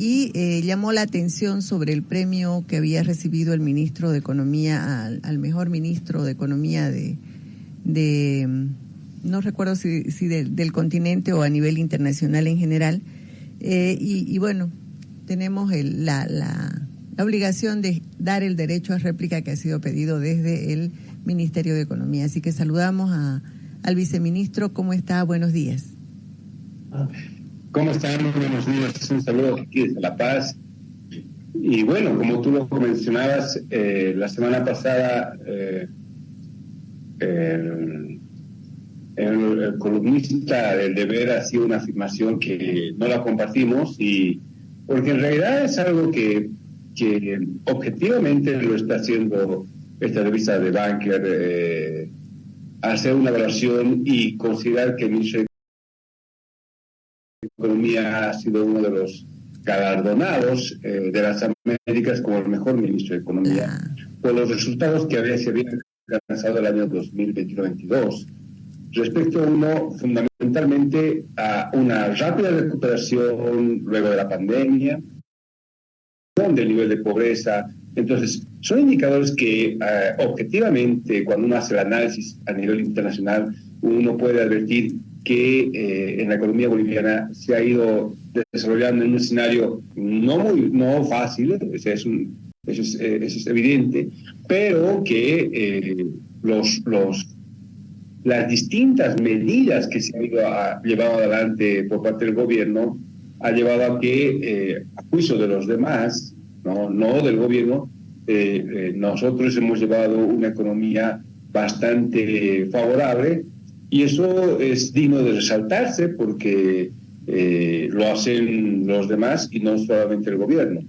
y eh, llamó la atención sobre el premio que había recibido el ministro de Economía al, mejor ministro de Economía de, de no recuerdo si, del continente o a nivel internacional en general. Eh, y, bueno, tenemos la, la, la obligación de dar el derecho a réplica que ha sido pedido desde el Ministerio de Economía. Así que saludamos a, al viceministro. ¿Cómo está? Buenos días. ¿Cómo están? buenos días. Un saludo aquí desde La Paz. Y bueno, como tú lo mencionabas, eh, la semana pasada eh, el, columnista del deber ha sido una afirmación que no la compartimos y porque en realidad es algo que, que objetivamente lo está haciendo esta revista de Banker, eh, hacer una evaluación y considerar que el ministro Economía ha sido uno de los galardonados eh, de las Américas como el mejor ministro de Economía por los resultados que había, se habían alcanzado el año 2021-22. Respecto a uno, fundamentalmente a una rápida recuperación luego de la pandemia, del nivel de pobreza. Entonces, son indicadores que eh, objetivamente, cuando uno hace el análisis a nivel internacional, uno puede advertir que eh, en la economía boliviana se ha ido desarrollando en un escenario no muy no fácil, es, eso es, eh, eso es evidente, pero que eh, los, los, las distintas medidas que se han ido a, llevado adelante por parte del gobierno ha llevado a que, a juicio de los demás, no, no del gobierno, nosotros hemos llevado una economía bastante favorable y eso es digno de resaltarse porque eh, lo hacen los demás y no solamente el gobierno.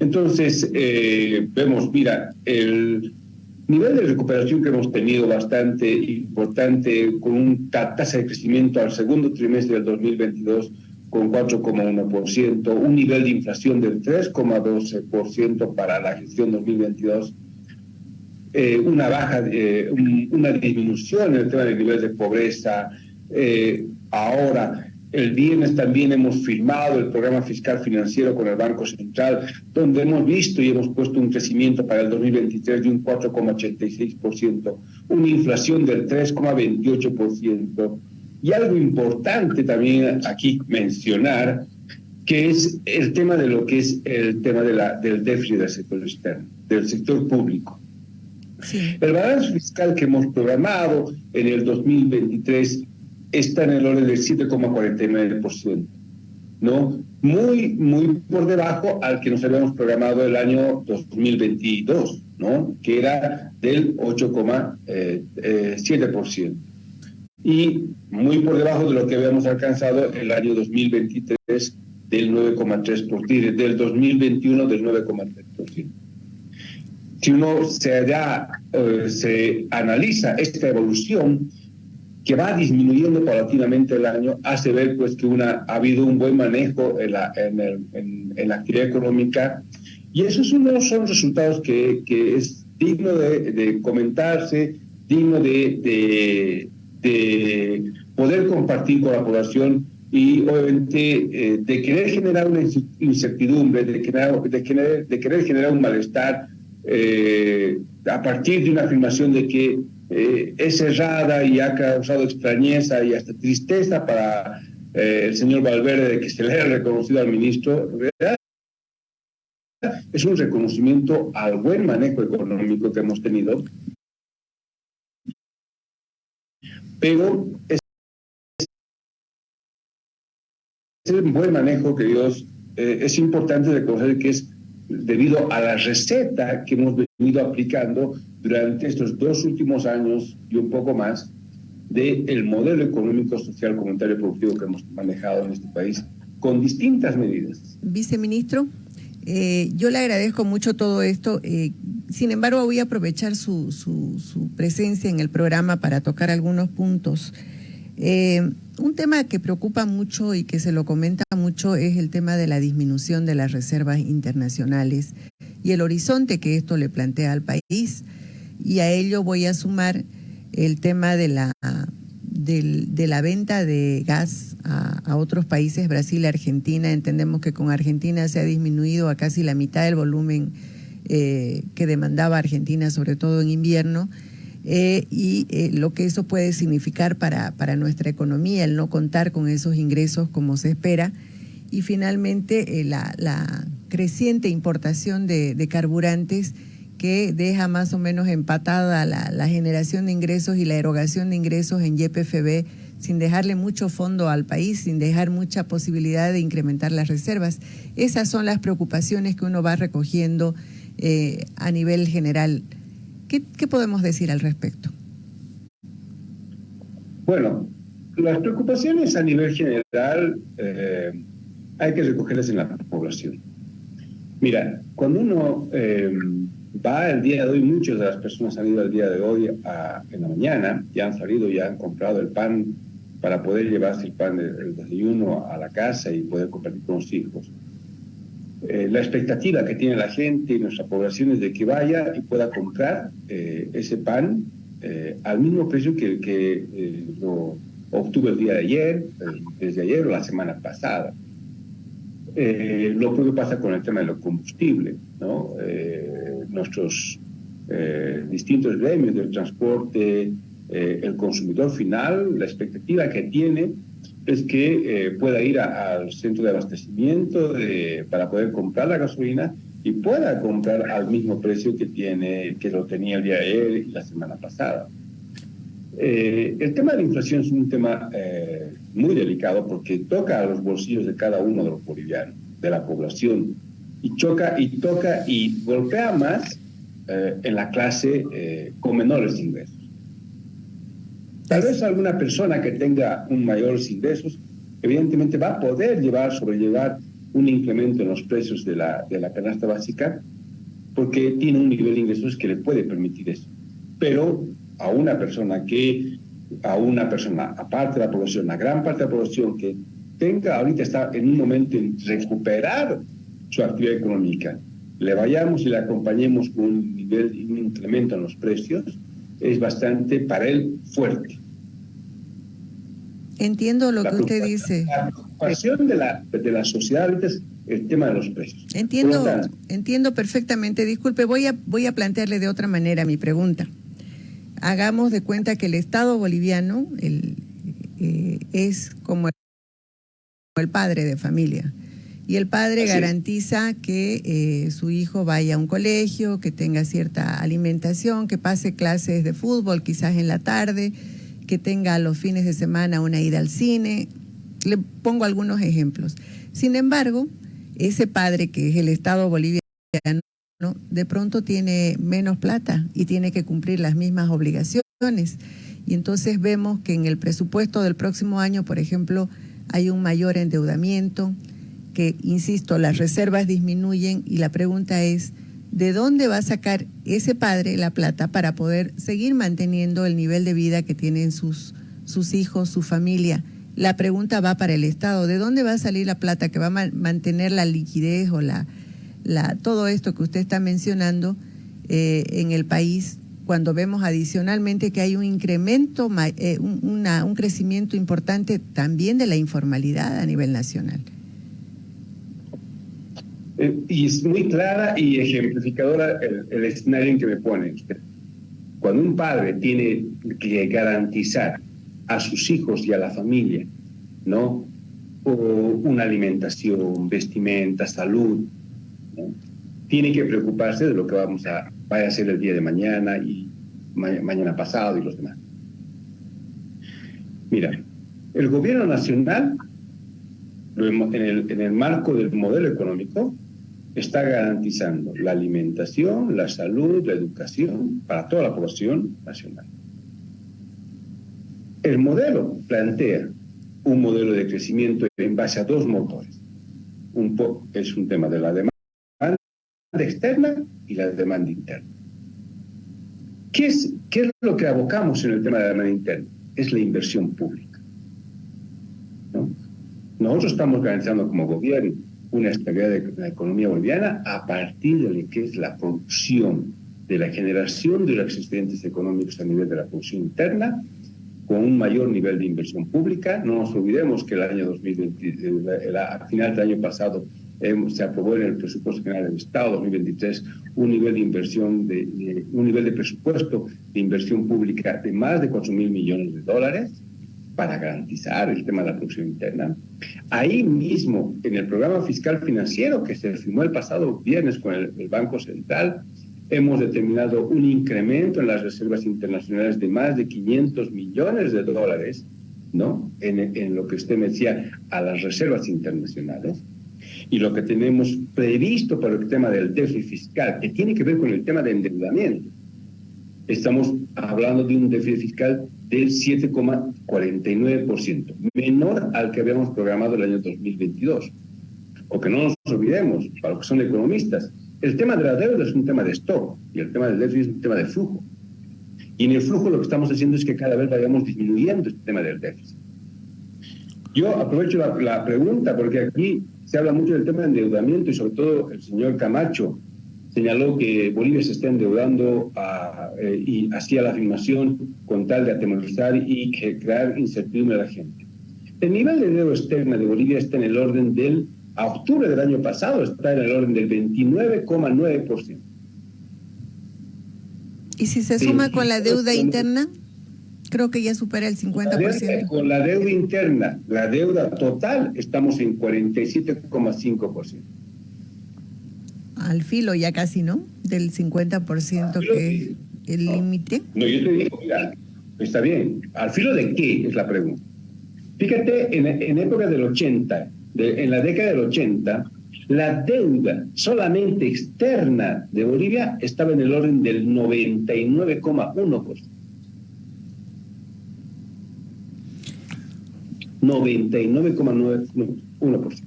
Entonces, eh, vemos, mira, el nivel de recuperación que hemos tenido bastante importante, con una tasa de crecimiento al segundo trimestre del 2022 con 4,1%, un nivel de inflación del 3,12% para la gestión 2022 eh, una baja, eh, una disminución en el tema del nivel de pobreza. Eh, ahora, el viernes también hemos firmado el programa fiscal financiero con el Banco Central, donde hemos visto y hemos puesto un crecimiento para el 2023 de un 4,86%, una inflación del 3,28%. Y algo importante también aquí mencionar, que es el tema de lo que es el tema de la, del déficit del sector externo, del sector público. El balance fiscal que hemos programado en el 2023 está en el orden del 7,49%, ¿no? Muy, muy por debajo al que nos habíamos programado el año 2022, ¿no? Que era del 8,7%. Eh, y muy por debajo de lo que habíamos alcanzado el año 2023 del 9,3%, del 2021 del 9,3% si uno se, eh, se analiza esta evolución que va disminuyendo paulatinamente el año, hace ver pues que una, ha habido un buen manejo en la, en, el, en, la actividad económica. Y esos son, son resultados que, que es digno de, de comentarse, digno de, de, de, poder compartir con la población y obviamente eh, de querer generar una incertidumbre, de querer, de querer, de querer generar un malestar eh, a partir de una afirmación de que eh, es errada y ha causado extrañeza y hasta tristeza para eh, el señor Valverde de que se le haya reconocido al ministro, es un reconocimiento al buen manejo económico que hemos tenido, pero es, el buen manejo que Dios es importante reconocer que es debido a la receta que hemos venido aplicando durante estos dos últimos años y un poco más del modelo económico, social, comunitario y productivo que hemos manejado en este país con distintas medidas. Viceministro, eh, yo le agradezco mucho todo esto. Eh, sin embargo, voy a aprovechar su, su, su, presencia en el programa para tocar algunos puntos. Eh, un tema que preocupa mucho y que se lo comenta mucho es el tema de la disminución de las reservas internacionales y el horizonte que esto le plantea al país. Y a ello voy a sumar el tema de la venta de gas a, otros países, Brasil, Argentina. Entendemos que con Argentina se ha disminuido a casi la mitad del volumen eh, que demandaba Argentina, sobre todo en invierno. Eh, y eh, lo que eso puede significar para, para nuestra economía, el no contar con esos ingresos como se espera. Y finalmente, la, la, creciente importación de, de carburantes que deja más o menos empatada la, generación de ingresos y la erogación de ingresos en YPFB sin dejarle mucho fondo al país, sin dejar mucha posibilidad de incrementar las reservas. Esas son las preocupaciones que uno va recogiendo eh, a nivel general. ¿Qué, podemos decir al respecto? Bueno, las preocupaciones a nivel general eh, hay que recogerlas en la población. Mira, cuando uno... Eh, va el día de hoy, muchas de las personas han ido el día de hoy en la mañana, ya han salido, ya han comprado el pan para poder llevarse el pan del desayuno a la casa y poder compartir con los hijos. Eh, la expectativa que tiene la gente y nuestra población es de que vaya y pueda comprar eh, ese pan eh, al mismo precio que, que lo obtuvo el día de ayer, desde ayer o la semana pasada. lo propio pasa con el tema de los combustibles, ¿no? nuestros eh, distintos gremios del transporte, eh, el consumidor final, la expectativa que tiene es que eh, pueda ir al centro de abastecimiento para poder comprar la gasolina y pueda comprar al mismo precio que tiene que lo tenía el día de ayer y la semana pasada. el tema de la inflación es un tema muy delicado porque toca a los bolsillos de cada uno de los bolivianos, de la población y choca y toca y golpea más eh, en la clase eh, con menores ingresos. Tal vez alguna persona que tenga un mayores ingresos, evidentemente va a poder llevar, sobrellevar un incremento en los precios de la, de la canasta básica porque tiene un nivel de ingresos que le puede permitir eso. Pero a una persona que, a una persona, aparte de la población, la gran parte de la población que tenga ahorita está en un momento en recuperar su actividad económica, le vayamos y le acompañemos con un nivel, un incremento en los precios, es bastante para él fuerte. Entiendo lo que usted dice. La preocupación de la, de la sociedad es el tema de los precios. Entiendo, entiendo perfectamente. Disculpe, voy a, voy a plantearle de otra manera mi pregunta. Hagamos de cuenta que el Estado boliviano el, eh, es como el padre de familia y el padre garantiza que eh, su hijo vaya a un colegio, que tenga cierta alimentación, que pase clases de fútbol quizás en la tarde, que tenga los fines de semana una ida al cine. Le pongo algunos ejemplos. Sin embargo, ese padre que es el Estado boliviano, de pronto tiene menos plata y tiene que cumplir las mismas obligaciones. Y entonces vemos que en el presupuesto del próximo año, por ejemplo, hay un mayor endeudamiento, que, insisto, las reservas disminuyen y la pregunta es, ¿de dónde va a sacar ese padre la plata para poder seguir manteniendo el nivel de vida que tienen sus, sus hijos, su familia? La pregunta va para el Estado, ¿de dónde va a salir la plata que va a mantener la liquidez o la, la, todo esto que usted está mencionando eh, en el país cuando vemos adicionalmente que hay un incremento, eh, un, un crecimiento importante también de la informalidad a nivel nacional? Eh, y es muy clara y ejemplificadora el, escenario en que me pone Cuando un padre tiene que garantizar a sus hijos y a la familia, ¿no? una alimentación, vestimenta, salud, tiene que preocuparse de lo que vamos a, vaya a ser el día de mañana y mañana pasado y los demás. Mira, el gobierno nacional, en el, en el marco del modelo económico, está garantizando la alimentación, la salud, la educación para toda la población nacional. El modelo plantea un modelo de crecimiento en base a dos motores. Un es un tema de la demanda externa y la demanda interna. ¿Qué es, ¿Qué es lo que abocamos en el tema de la demanda interna? Es la inversión pública. Nosotros estamos garantizando como gobierno una estabilidad de la economía boliviana a partir de lo que es la producción, de la generación de los excedentes económicos a nivel de la producción interna con un mayor nivel de inversión pública. No nos olvidemos que el año 2020, eh, a final del año pasado, se aprobó en el presupuesto general del Estado 2023 un nivel de inversión, de, un nivel de presupuesto de inversión pública de más de 4 mil millones de dólares para garantizar el tema de la producción interna. Ahí mismo, en el programa fiscal financiero que se firmó el pasado viernes con el, Banco Central, hemos determinado un incremento en las reservas internacionales de más de 500 millones de dólares, ¿no? En, en lo que usted me decía, a las reservas internacionales y lo que tenemos previsto para el tema del déficit fiscal, que tiene que ver con el tema de endeudamiento. Estamos hablando de un déficit fiscal del 7,49%, menor al que habíamos programado el año 2022. O que no nos olvidemos, para los que son economistas, el tema de la deuda es un tema de stock y el tema del déficit es un tema de flujo. Y en el flujo lo que estamos haciendo es que cada vez vayamos disminuyendo este tema del déficit. Yo aprovecho la, la pregunta porque aquí se habla mucho del tema de endeudamiento y sobre todo el señor Camacho señaló que Bolivia se está endeudando eh, y hacía la afirmación con tal de atemorizar y crear incertidumbre a la gente. El nivel de deuda externa de Bolivia está en el orden del, a octubre del año pasado, está en el orden del 29,9%. ¿Y si se suma con la deuda interna? Creo que ya supera el 50%. con la deuda interna, la deuda total, estamos en 47,5%. Al filo ya casi, ¿no? Del 50% que es el límite. No, yo te digo, mira, está bien. ¿Al filo de qué? Es la pregunta. Fíjate, en, en época del 80, en la década del 80, la deuda solamente externa de Bolivia estaba en el orden del 99,1%. 99,91%.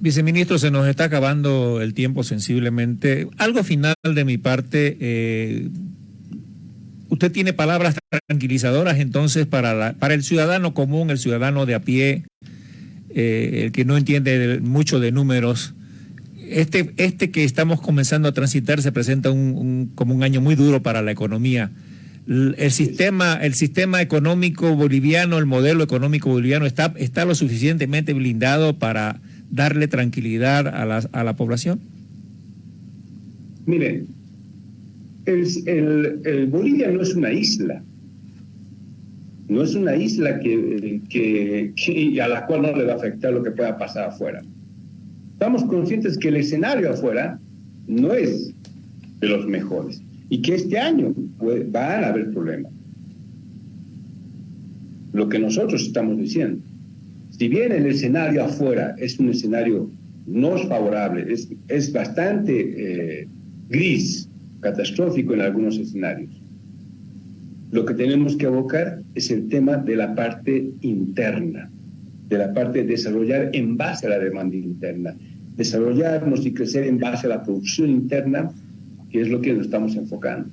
Viceministro, se nos está acabando el tiempo sensiblemente. Algo final de mi parte. Eh, usted tiene palabras tranquilizadoras entonces para, para el ciudadano común, el ciudadano de a pie, eh, el que no entiende mucho de números. Este, este que estamos comenzando a transitar se presenta como un año muy duro para la economía el sistema, el sistema económico boliviano, el modelo económico boliviano está, está lo suficientemente blindado para darle tranquilidad a la, a la población? Mire, el, Bolivia no es una isla. No es una isla que, a la cual no le va a afectar lo que pueda pasar afuera. Estamos conscientes que el escenario afuera no es de los mejores y que este año van a haber problemas. Lo que nosotros estamos diciendo, si bien el escenario afuera es un escenario no favorable, es, es bastante eh, gris, catastrófico en algunos escenarios, lo que tenemos que abocar es el tema de la parte interna, de la parte de desarrollar en base a la demanda interna, desarrollarnos y crecer en base a la producción interna que es lo que nos estamos enfocando.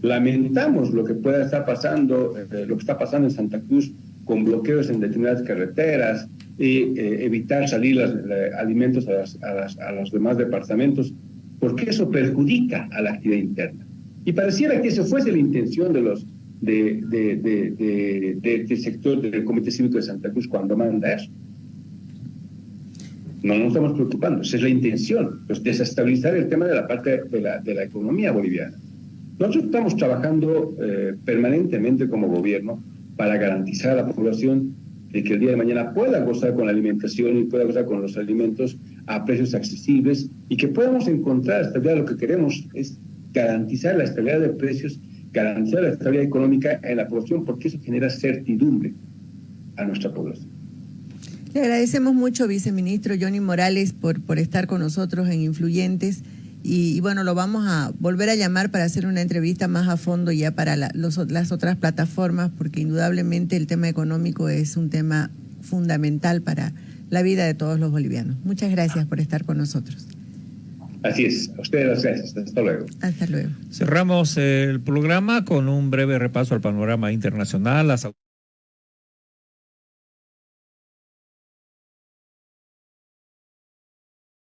Lamentamos lo que pueda estar pasando, eh, lo que está pasando en Santa Cruz con bloqueos en determinadas carreteras y eh, evitar salir los alimentos a, los demás departamentos, porque eso perjudica a la actividad interna. Y pareciera que eso fuese la intención de los de, de, de, de, este sector del Comité Cívico de Santa Cruz cuando manda eso. No nos estamos preocupando, esa es la intención, pues desestabilizar el tema de la parte de la, la economía boliviana. Nosotros estamos trabajando eh, permanentemente como gobierno para garantizar a la población de que el día de mañana pueda gozar con la alimentación y pueda gozar con los alimentos a precios accesibles y que podamos encontrar estabilidad. Lo que queremos es garantizar la estabilidad de precios, garantizar la estabilidad económica en la población, porque eso genera certidumbre a nuestra población. Le agradecemos mucho, viceministro Johnny Morales, por, por estar con nosotros en Influyentes. Y, bueno, lo vamos a volver a llamar para hacer una entrevista más a fondo ya para las otras plataformas, porque indudablemente el tema económico es un tema fundamental para la vida de todos los bolivianos. Muchas gracias por estar con nosotros. Así es, a ustedes gracias. Hasta luego. Hasta luego. Cerramos el programa con un breve repaso al panorama internacional. Las